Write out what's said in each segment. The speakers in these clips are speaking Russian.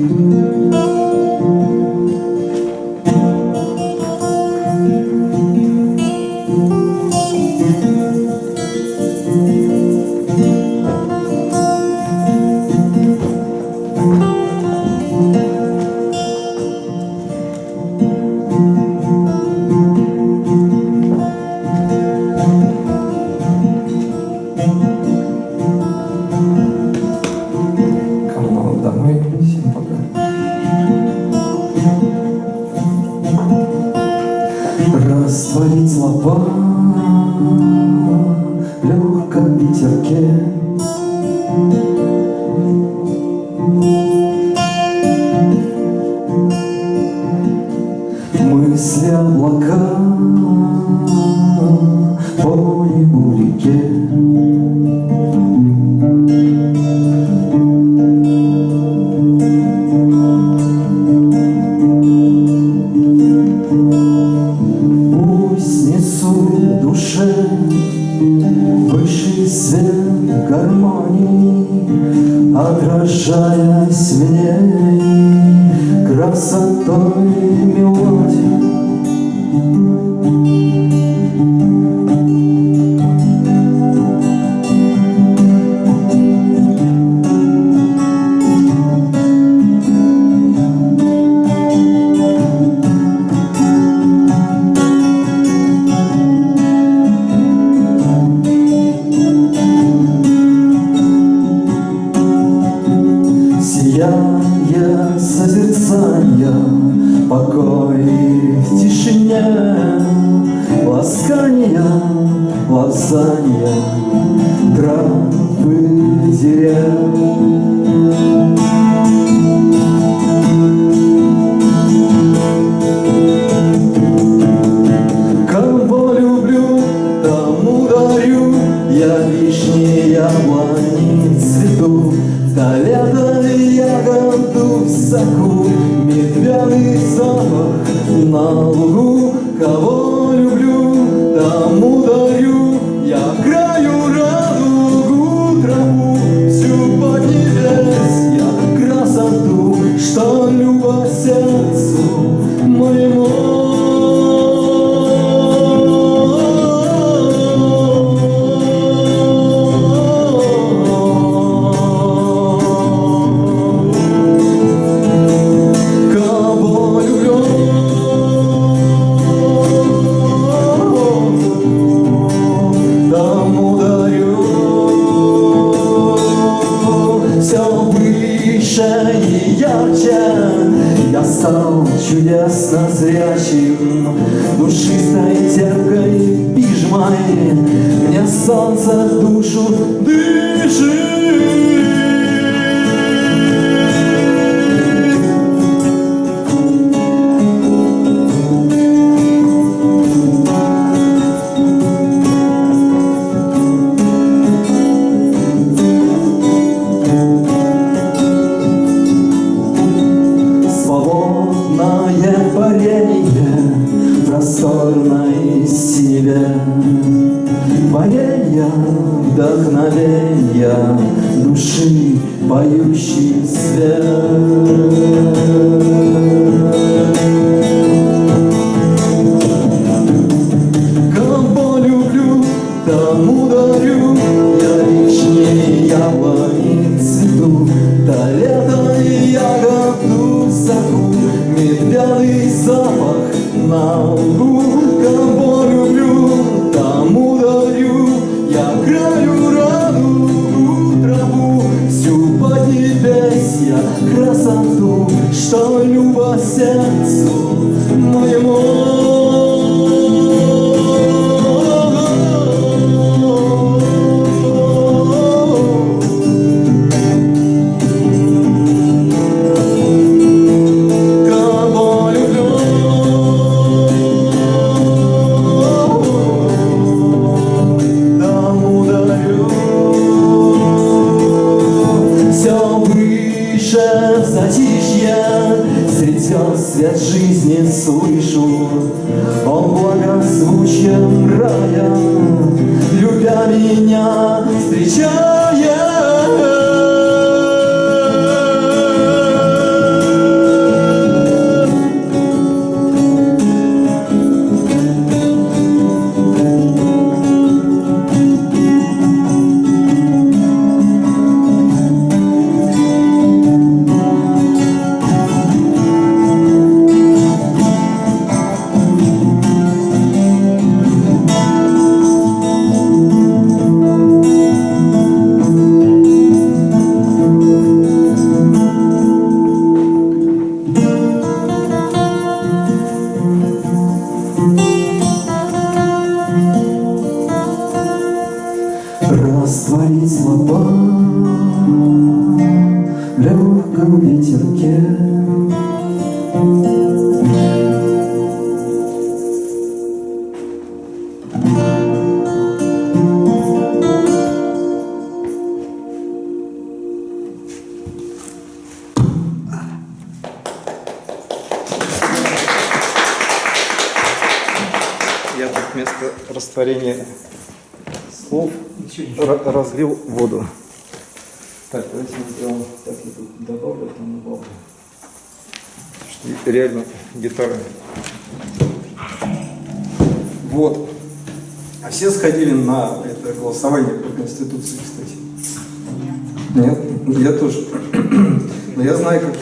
oh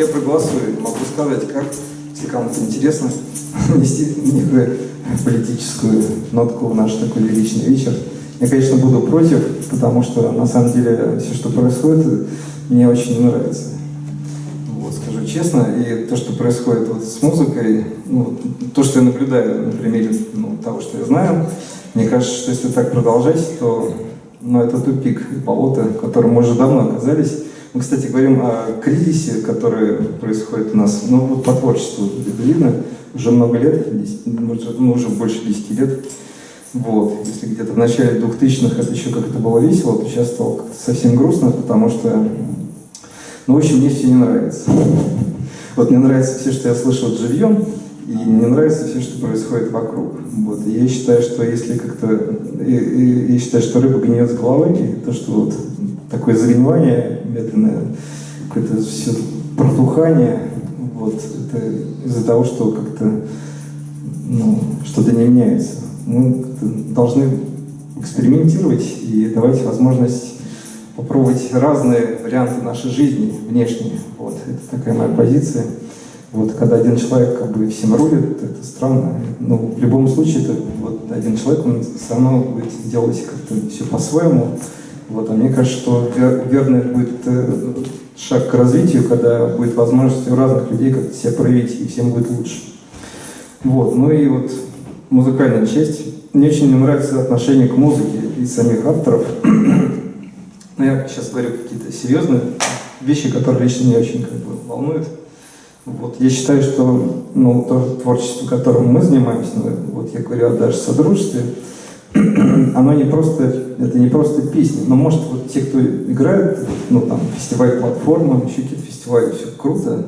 я проголосую. Могу сказать, как, если кому-то интересно, внести некую политическую нотку в наш такой лиричный вечер. Я, конечно, буду против, потому что, на самом деле, все, что происходит, мне очень не нравится. Вот, скажу честно, и то, что происходит вот с музыкой, ну, то, что я наблюдаю на примере ну, того, что я знаю, мне кажется, что если так продолжать, то ну, это тупик и болото, в котором мы уже давно оказались. Мы, кстати, говорим о кризисе, который происходит у нас, ну, вот по творчеству видно, уже много лет, 10, может, ну, уже больше 10 лет. Вот. Если где-то в начале 2000-х это еще как-то было весело, то сейчас стало как-то совсем грустно, потому что ну, в общем, мне все не нравится. Вот мне нравится все, что я слышал живьем, и не нравится все, что происходит вокруг. Вот. И я считаю, что если как-то... Я считаю, что рыба гниет с головы, то, что вот такое загнивание медленное, какое-то все протухание, вот, это из-за того, что как-то ну, что-то не меняется. Мы должны экспериментировать и давать возможность попробовать разные варианты нашей жизни внешние. Вот, это такая моя позиция. Вот, когда один человек как бы всем рулит, это странно. Но в любом случае, это вот один человек, он все будет делать как-то все по-своему. Вот, а мне кажется, что вер- верный будет э, шаг к развитию, когда будет возможность у разных людей как-то себя проявить, и всем будет лучше. Вот, ну и вот музыкальная часть. Мне очень не нравится отношение к музыке и самих авторов. Но я сейчас говорю какие-то серьезные вещи, которые лично меня очень как бы волнуют. Вот, я считаю, что ну, то творчество, которым мы занимаемся, ну, вот я говорю о даже содружестве, оно не просто, это не просто песни, но может вот те, кто играет, ну там фестиваль платформа, еще какие-то фестивали, все круто,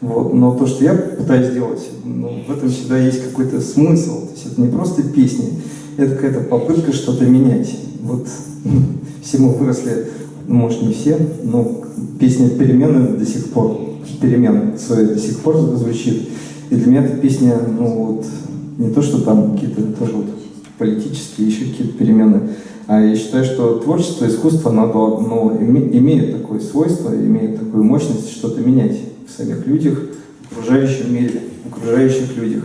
вот, но то, что я пытаюсь сделать, ну, в этом всегда есть какой-то смысл, то есть это не просто песни, это какая-то попытка что-то менять. Вот все мы выросли, ну, может не все, но песня «Перемены» до сих пор, «Перемен» свои до сих пор звучит. И для меня эта песня, ну вот, не то, что там какие-то тоже вот политические, еще какие-то перемены, а я считаю, что творчество, искусство, оно ну, име- имеет такое свойство, имеет такую мощность что-то менять в самих людях, в окружающем мире, в окружающих людях.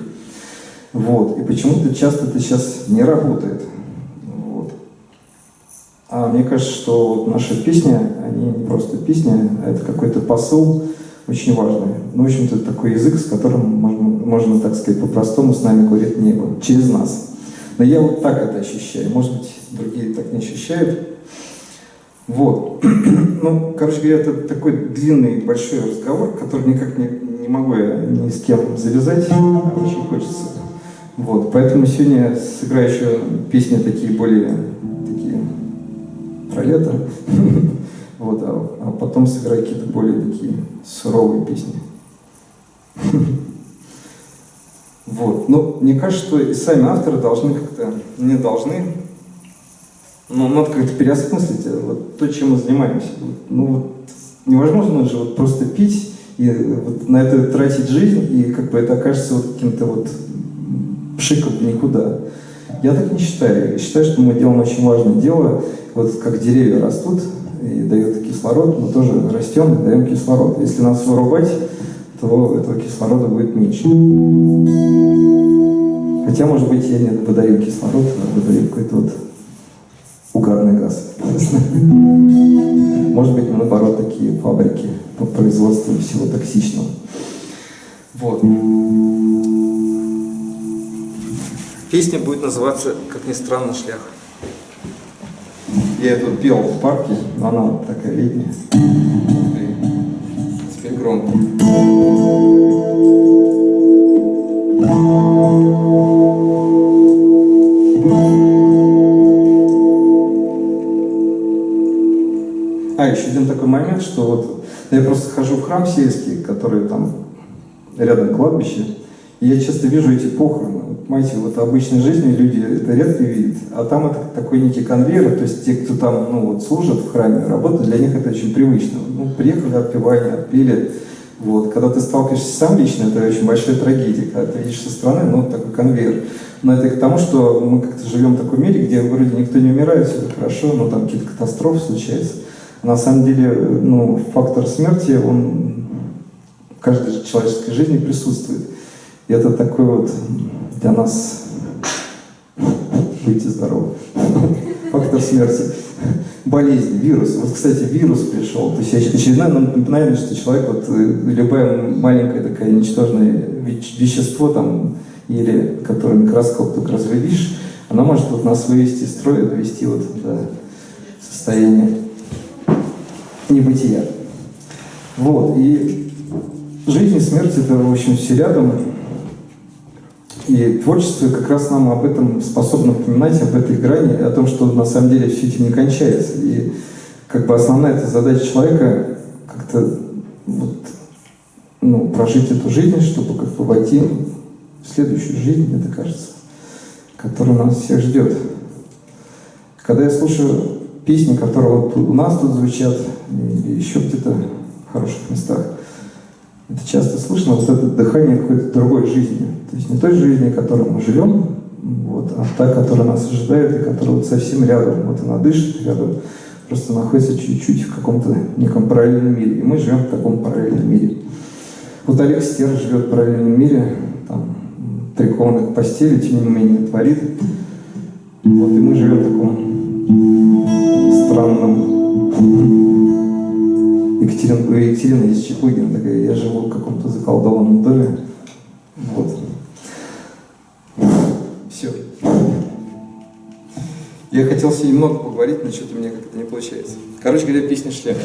Вот. И почему-то часто это сейчас не работает. Вот. А мне кажется, что вот наши песни, они не просто песни, а это какой-то посыл очень важный. Ну, в общем-то, такой язык, с которым можно, можно, так сказать, по-простому с нами говорит небо, через нас. Но я вот так это ощущаю. Может быть, другие так не ощущают. Вот. Ну, короче говоря, это такой длинный, большой разговор, который никак не, не могу я ни с кем завязать, а очень хочется. Вот. Поэтому сегодня я сыграю еще песни такие более такие про лето. Вот, а, а потом сыграю какие-то более такие суровые песни. Вот. Ну, мне кажется, что и сами авторы должны как-то, не должны, но надо как-то переосмыслить э, вот то, чем мы занимаемся. Ну, вот невозможно же вот просто пить и вот на это тратить жизнь, и как бы это окажется вот каким-то вот пшиком никуда. Я так не считаю. Я считаю, что мы делаем очень важное дело. Вот как деревья растут и дают кислород, мы тоже растем и даем кислород. Если нас вырубать, то этого кислорода будет меньше. Хотя, может быть, я не выдаю кислород, а выдаю какой-то вот угарный газ. Может быть, мы, наоборот, такие фабрики по производству всего токсичного. Вот. Песня будет называться, как ни странно, «Шлях». Я эту пел в парке, но она такая летняя. Громкий. А, еще один такой момент, что вот я просто хожу в храм сельский, который там рядом кладбище, я часто вижу эти похороны. Понимаете, вот в обычной жизни люди это редко видят, а там это такой некий конвейер, то есть те, кто там ну, вот, служат в храме, работают, для них это очень привычно. Ну, приехали, отпевали, отпели. Вот. Когда ты сталкиваешься сам лично, это очень большая трагедия. Когда ты видишь со стороны, ну, такой конвейер. Но это к тому, что мы как-то живем в таком мире, где вроде никто не умирает, все хорошо, но там какие-то катастрофы случаются. На самом деле, ну, фактор смерти, он в каждой человеческой жизни присутствует. И это такой вот для нас будьте здоровы. Фактор смерти. Болезнь, вирус. Вот, кстати, вирус пришел. То есть очередное напоминание, что человек, вот э, любая маленькая такая ничтожное вещество там, или которое микроскоп только разрядишь, она может вот нас вывести из строя, довести вот до состояния небытия. Вот, и жизнь и смерть это, в общем, все рядом. И творчество как раз нам об этом способно напоминать, об этой грани, о том, что на самом деле все этим не кончается. И как бы основная эта задача человека как-то вот, ну, прожить эту жизнь, чтобы как бы войти в следующую жизнь, мне так кажется, которая нас всех ждет. Когда я слушаю песни, которые вот у нас тут звучат, или еще где-то в хороших местах, это часто слышно, вот это дыхание какой-то другой жизни. То есть не той жизни, которой мы живем, вот, а та, которая нас ожидает, и которая вот совсем рядом. Вот она дышит рядом, просто находится чуть-чуть в каком-то неком параллельном мире. И мы живем в таком параллельном мире. Вот Олег Стер живет в параллельном мире, там, прикован к постели, тем не менее творит. Вот, и мы живем в таком странном Екатерина, у Екатерины есть Чепугина такая, я живу в каком-то заколдованном доме. Вот. Все. Я хотел с ней много поговорить, но что-то меня как-то не получается. Короче говоря, песня шляпа.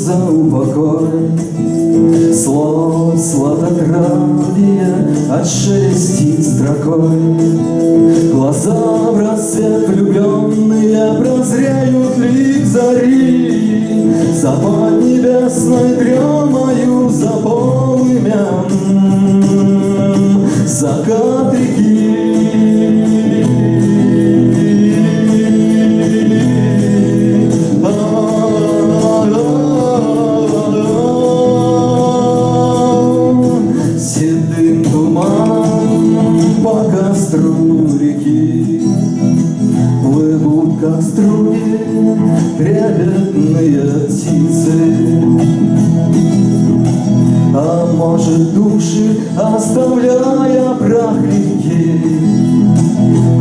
за упокой Слов сладотравия от шести строкой Глаза в рассвет влюбленные прозреют лик зари За небесной дремою, за полымя. Закат невинные птицы. А может души, оставляя прах реки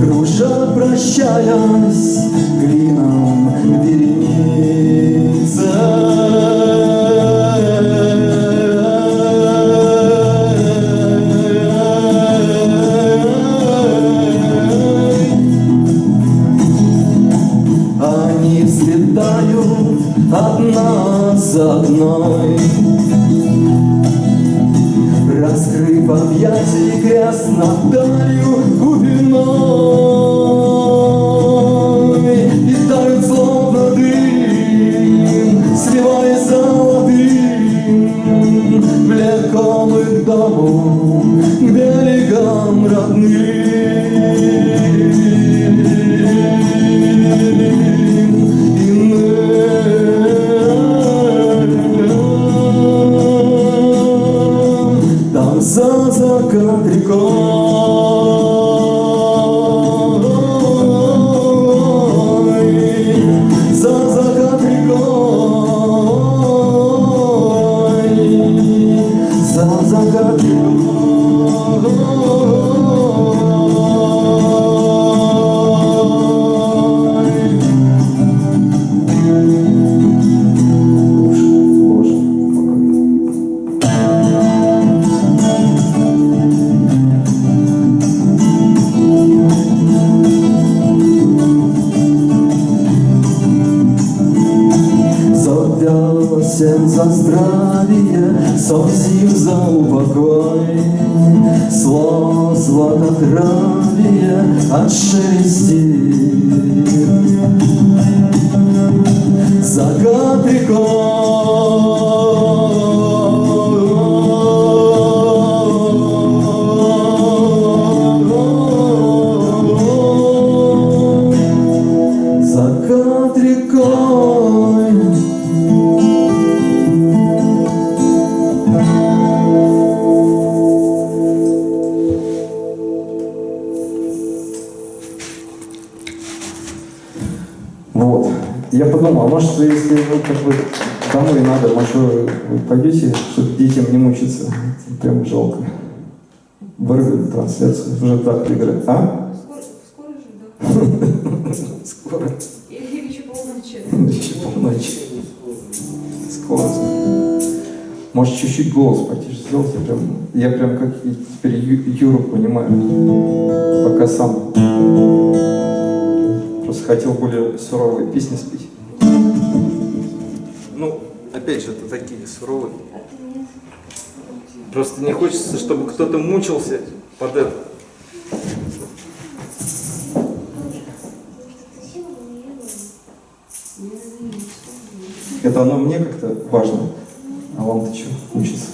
Кружа, прощаясь за одной Раскрыв объятий грязнотою глубиной отшелестит уже так играть. А? Скоро, скоро же, да? Скоро. Или еще полночи. Еще полночи. Скоро. Может, чуть-чуть голос потише сделать? Я прям, я прям как теперь Ю- Юру понимаю. Пока сам. Просто хотел более суровые песни спеть. Ну, опять же, это такие суровые. Просто не хочется, чтобы кто-то мучился под это. Это оно мне как-то важно, а вам-то что, учиться?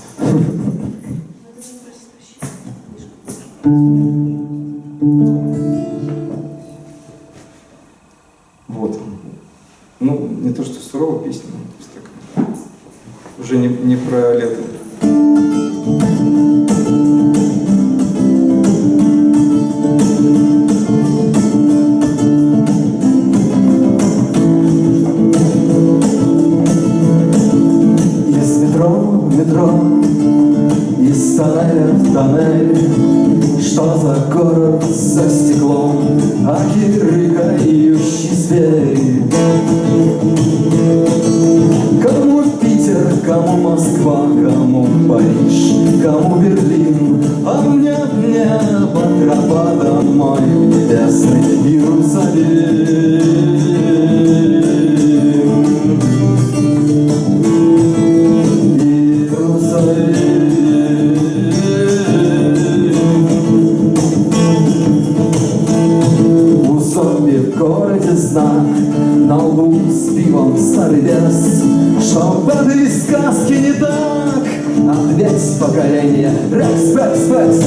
Ответь поколение. Рекс, Рекс, Рекс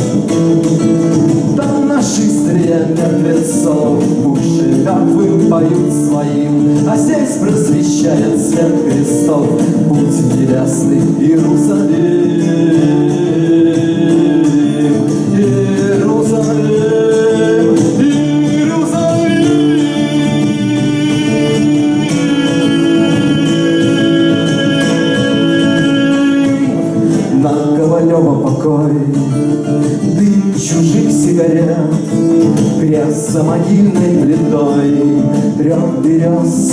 Там наши мертвецов уши мертвым поют своим А здесь просвещает свет крестов. Путь Иерусалим Иерусалим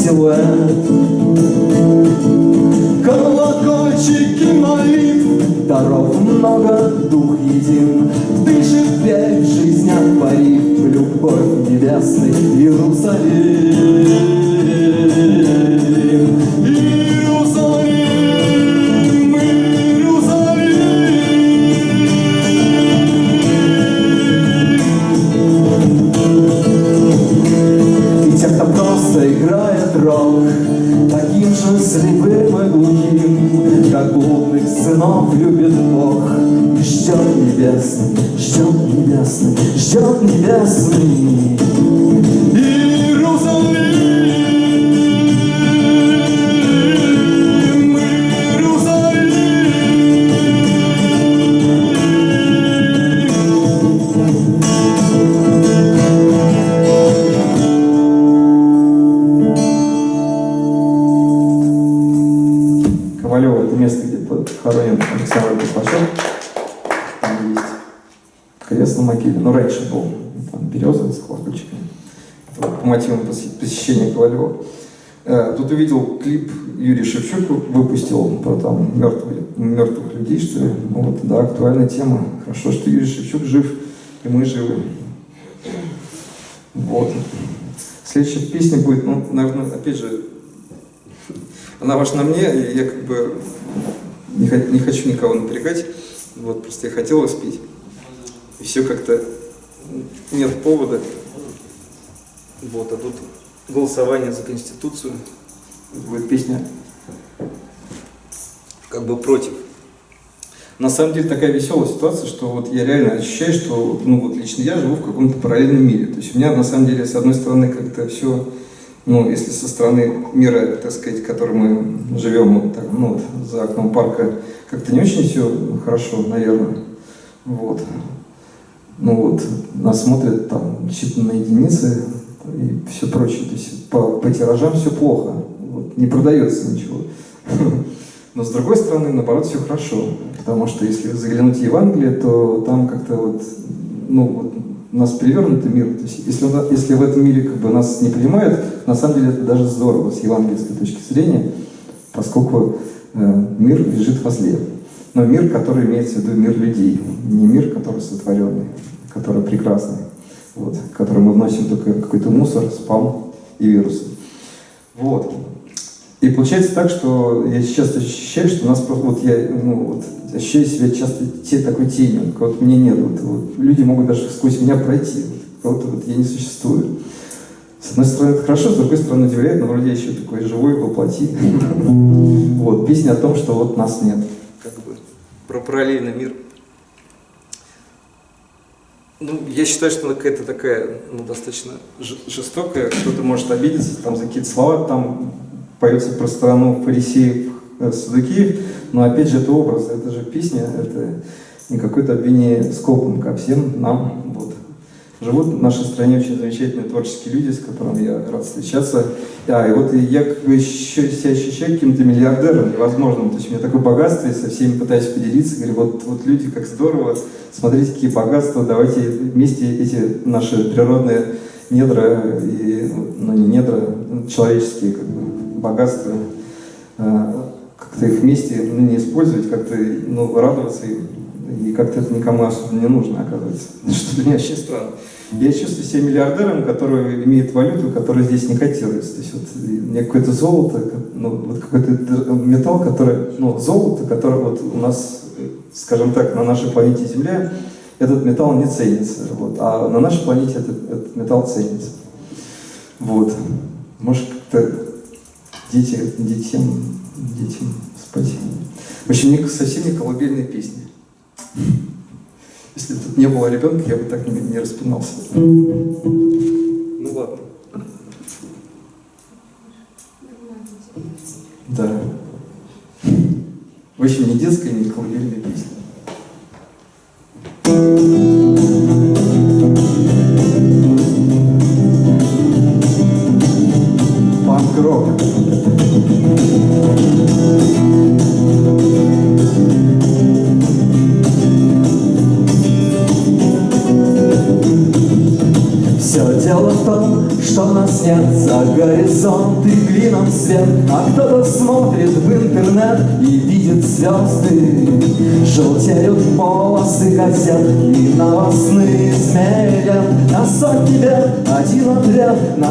the world. Небесный, ждет небесный там береза с колокольчиками. По мотивам посещения Ковалева. Э, Тут увидел клип Юрий Шевчук выпустил про там мертвых, мертвых людей, что ли. Ну, вот, да, актуальная тема. Хорошо, что Юрий Шевчук жив, и мы живы. Вот. Следующая песня будет, ну, наверное, опять же, она ваша на мне, и я как бы не хочу никого напрягать, вот, просто я хотел спеть. И все как-то нет повода. Вот, а тут голосование за Конституцию. Будет песня как бы против. На самом деле такая веселая ситуация, что вот я реально ощущаю, что ну вот лично я живу в каком-то параллельном мире. То есть у меня на самом деле с одной стороны как-то все, ну если со стороны мира, так сказать, в котором мы живем, вот так, ну вот, за окном парка, как-то не очень все хорошо, наверное. Вот. Ну вот, нас смотрят там считанные единицы и все прочее. То есть по, по тиражам все плохо. Вот, не продается ничего. Но с другой стороны, наоборот, все хорошо. Потому что если заглянуть в Евангелие, то там как-то вот, ну, вот у нас перевернутый мир. То есть если, если в этом мире как бы нас не принимают, на самом деле это даже здорово с евангельской точки зрения, поскольку э, мир лежит возле. Но мир, который имеется в виду мир людей, не мир, который сотворенный, который прекрасный, вот, который мы вносим только какой-то мусор, спам и вирусы. Вот. И получается так, что я сейчас ощущаю, что у нас просто, вот я, ну, вот, ощущаю себя часто те такой тенью, вот мне нет, вот, вот, люди могут даже сквозь меня пройти, вот, кого-то вот я не существую. С одной стороны, это хорошо, с другой стороны, удивляет, но вроде я еще такой живой воплоти. Вот, песня о том, что вот нас нет. Про параллельный мир. Ну, я считаю, что она какая-то такая, ну, достаточно жестокая, кто-то может обидеться там за какие-то слова, там поется про страну фарисеев, э, садукеев, но опять же это образ, это же песня, это не какое-то обвинение скопом, а всем нам, вот. Живут в нашей стране очень замечательные творческие люди, с которыми я рад встречаться. А, и вот я как бы еще себя ощущаю каким-то миллиардером невозможным. То есть у меня такое богатство, и со всеми пытаюсь поделиться. Говорю, вот, вот люди, как здорово, смотрите, какие богатства, давайте вместе эти наши природные недра, и, ну не недра, человеческие как бы, богатства, э, как-то их вместе ну, не использовать, как-то ну, радоваться им. И как-то это никому особо не нужно, оказывается. Что для меня очень странно. Я чувствую себя миллиардером, который имеет валюту, которая здесь не котируется. То есть вот у меня какое-то золото, ну, вот какой-то металл, который, ну, золото, которое вот у нас, скажем так, на нашей планете Земля, этот металл не ценится. Вот, а на нашей планете этот, этот металл ценится. Вот. Может, как-то дети, детям, детям спать. В общем, совсем не колыбельные песни. Если бы тут не было ребенка, я бы так не, не распинался. Ну ладно. Да. В общем, не детская, не колыбельная песня.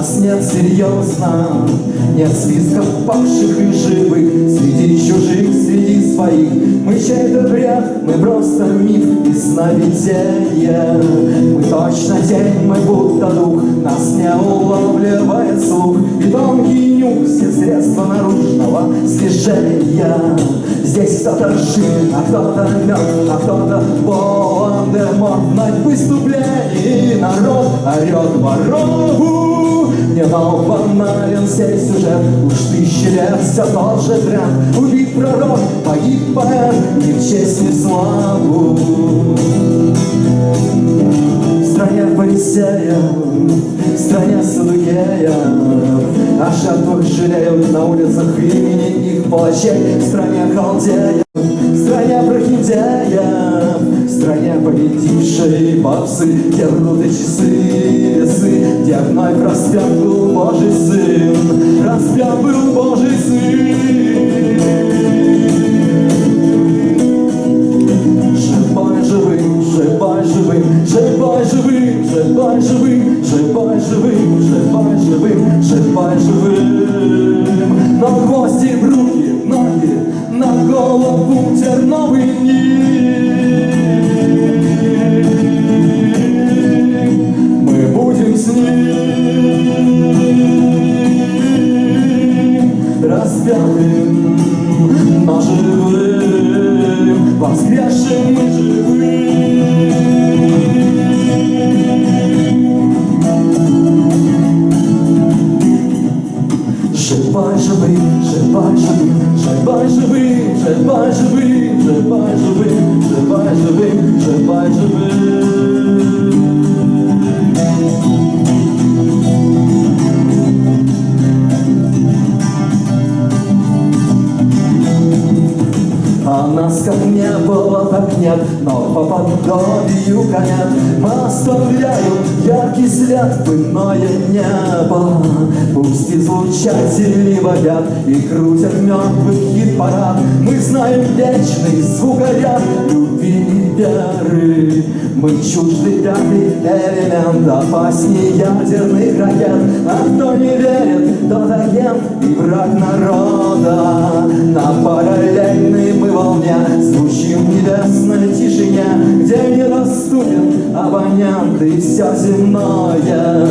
Нас нет серьезно Нет списков павших и живых. Среди чужих, среди своих. Мы чей-то бред, мы просто миф и сновидение. Мы точно тень, мы будто дух. Нас не улавливает слух. И тонкий нюх, все средства наружного слежения. Здесь кто-то жив, а кто-то мертв, а кто-то Волан-де-Морт На выступлении народ орет ворогу Не но банален сей сюжет. Уж тысячи лет все тот же тренд Убит пророк, погиб поэт Ни в честь, ни в славу. В стране фарисея, в стране садукея, О жертвах жалеют на улицах имени их палачей, В стране халдея, в стране прохиндея, В стране победившей врут и часы, весы, Где вновь распят был Божий Сын, Распят был Божий Сын. bunch А нас как не было, так нет, но по подобию конят Мы оставляем яркий след в иное небо. Пусть излучатели водят и крутят мертвых хит-парад. Мы знаем вечный звукоряд любви и веры Мы чужды пятый элемент опаснее ядерных ракет. А кто не верит, тот агент и враг народа. На параллельной мы волне Звучим в небесной тишине Где недоступен абонент и все земное.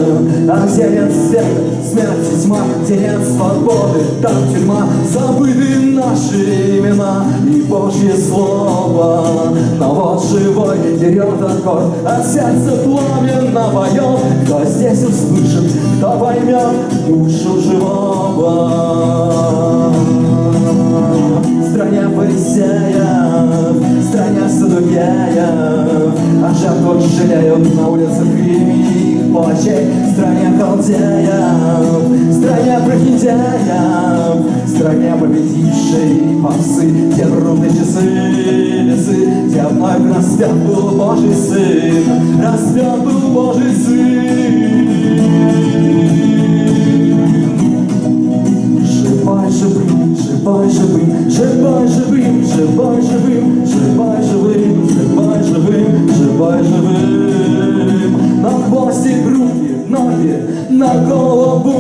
А где нет света, и тьма Где нет свободы, там тюрьма. Забыты наши имена и Божье Слово. Но вот живой берет аккорд От сердца пламенно поет Кто здесь услышит, кто поймет душу живого? В стране фарисеев, в стране садукеев, О жертвах жалеют на улицах их плачей, В стране халдеев, в стране прохиндеев, В стране победившей попсы, Где трудные часы, вновь распят был Божий Сын, Распят был Божий Сын. Живай живым, живай живым, живай живым, живай живым, живай живым, живай живым, живай живым. На хвосте руки, ноги, на голову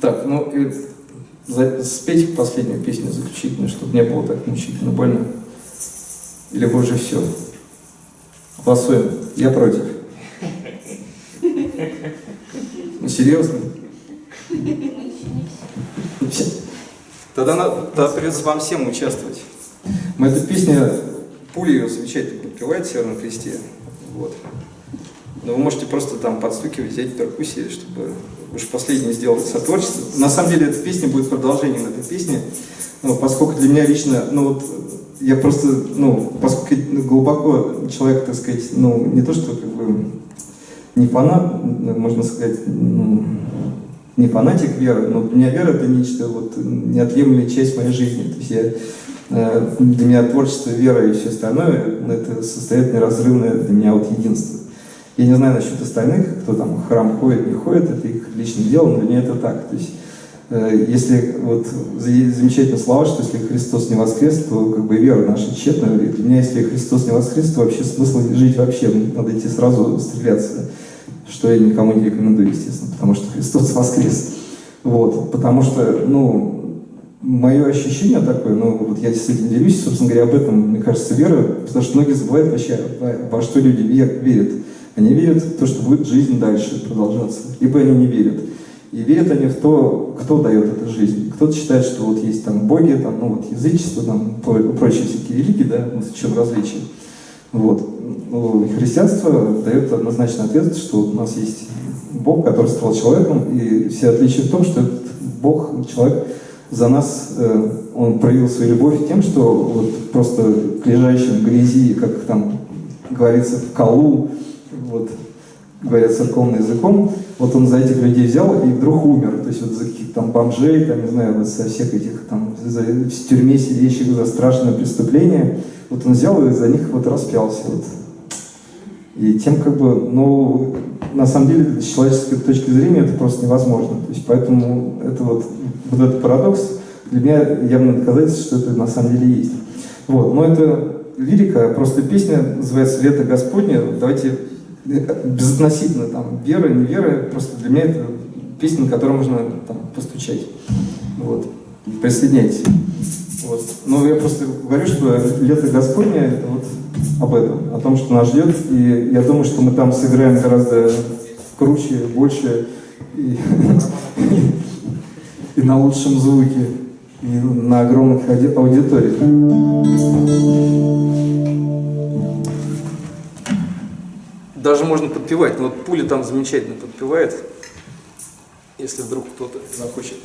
Так, ну и за- спеть последнюю песню заключительную, чтобы не было так мучительно больно. Или вы уже все? Голосуем. Я против. Ну, серьезно? Тогда, надо, тогда придется вам всем участвовать. Мы эту песню, Пуля ее замечательно подпевает в Северном Кресте. Вот. Но вы можете просто там подстукивать, взять перкуссии, чтобы уж последнее сделать сотворчество. На самом деле эта песня будет продолжением этой песни, ну, поскольку для меня лично, ну вот, я просто, ну, поскольку глубоко человек, так сказать, ну, не то что как бы не фанат, можно сказать, ну, не фанатик веры, но для меня вера это нечто вот неотъемлемая часть моей жизни. То есть я, э, для меня творчество, вера и все остальное, ну, это состоит неразрывное для меня вот единство. Я не знаю насчет остальных, кто там в храм ходит, не ходит, это их личное дело, но для меня это так. То есть, э, если вот за- замечательные слова, что если Христос не воскрес, то как бы вера наша тщетна. И для меня, если Христос не воскрес, то вообще смысла жить вообще, надо идти сразу стреляться. Что я никому не рекомендую, естественно, потому что Христос воскрес. Вот, потому что, ну, мое ощущение такое, ну, вот я с этим делюсь, собственно говоря, об этом, мне кажется, вера, потому что многие забывают вообще, во, что люди вер- верят. Они верят в то, что будет жизнь дальше продолжаться, либо они не верят. И верят они в то, кто дает эту жизнь. Кто-то считает, что вот есть там боги, там, ну вот язычество, там, про- прочие всякие религии, да, вот в чем различие. Вот. Ну, христианство дает однозначный ответ, что у нас есть Бог, который стал человеком, и все отличия в том, что этот Бог, человек, за нас, э, он проявил свою любовь тем, что вот просто к лежащим грязи, как там говорится, в колу, вот, говорят церковным языком, вот он за этих людей взял и вдруг умер. То есть вот за каких-то там бомжей, там, не знаю, вот за всех этих там, за, в тюрьме сидящих за страшное преступление, вот он взял и за них вот распялся. Вот. И тем как бы, ну, на самом деле, с человеческой точки зрения это просто невозможно. То есть поэтому это вот, вот этот парадокс для меня явно доказательство, что это на самом деле есть. Вот, но это лирика, просто песня называется «Лето Господне». Давайте безотносительно там веры, не веры, просто для меня это песня, на которую можно там постучать. Вот. Присоединяйтесь. Вот. Но я просто говорю, что лето Господне это вот об этом, о том, что нас ждет. И я думаю, что мы там сыграем гораздо круче, больше и, и на лучшем звуке, и на огромных аудиториях. Даже можно подпевать, но вот пуля там замечательно подпевает, если вдруг кто-то захочет.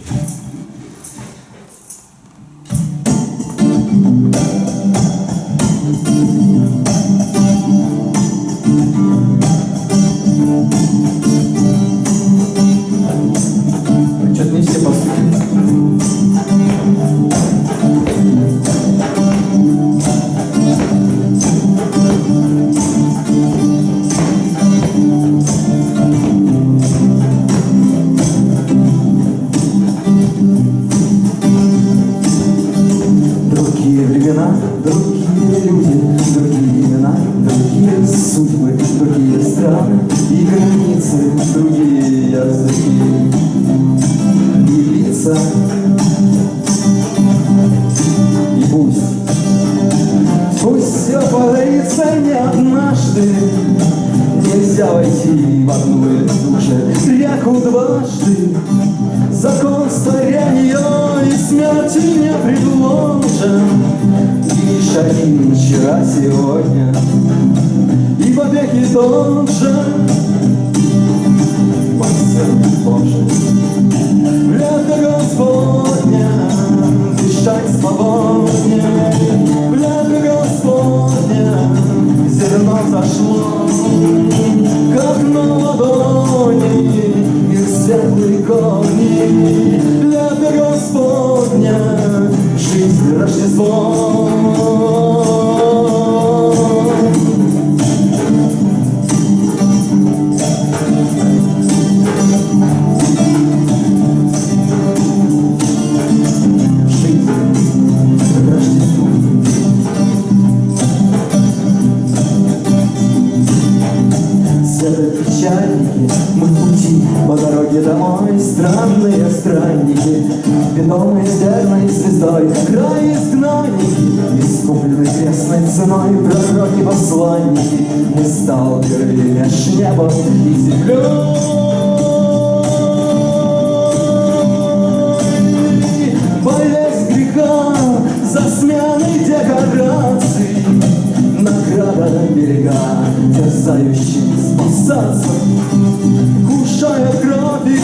Же реку дважды. Закон старения и смерти не предложен. Лишь один вчера, сегодня, и побеги тот же. Божий, лето Господня, дышать свободнее. Лето Господня, зерно зашло, корни. Лето Господня, жизнь Рождество. Звездой Край изгнанники, искуплены крестной ценой Пророки, посланники, мы сталкеры меж небом и землей за сменой декораций Награда берега, терзающим спасаться Кушая кровь и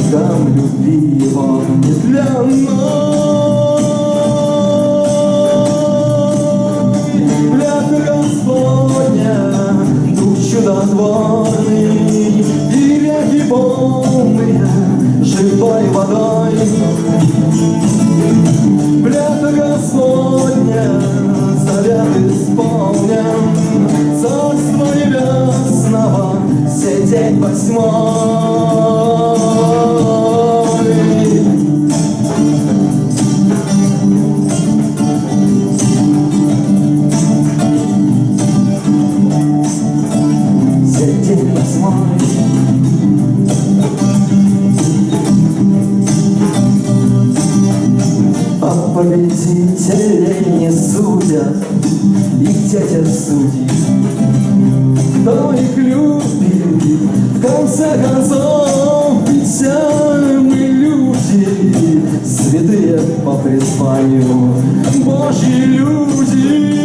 Соратникам любви его нетленной Лето Господня, Дух чудотворный И реки полные живой водой. Лето Господня, завет исполнен Царство небесного, день восьмой победителей не судят. Их дядя судит. Кто их любит В конце концов Ведь мы люди. Святые по призванию. Божьи люди.